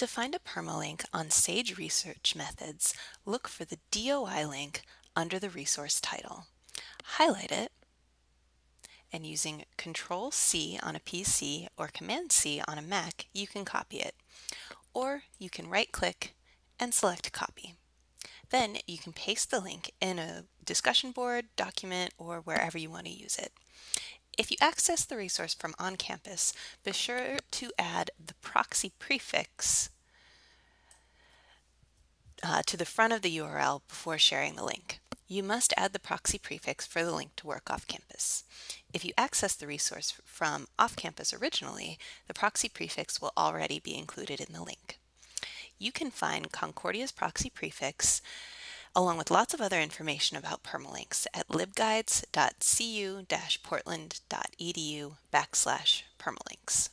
To find a permalink on Sage Research Methods, look for the DOI link under the resource title. Highlight it, and using Control-C on a PC or Command-C on a Mac, you can copy it. Or you can right-click and select Copy. Then you can paste the link in a discussion board, document, or wherever you want to use it. If you access the resource from on campus, be sure to add the proxy prefix uh, to the front of the URL before sharing the link. You must add the proxy prefix for the link to work off campus. If you access the resource from off campus originally, the proxy prefix will already be included in the link. You can find Concordia's proxy prefix along with lots of other information about permalinks at libguides.cu-portland.edu backslash permalinks.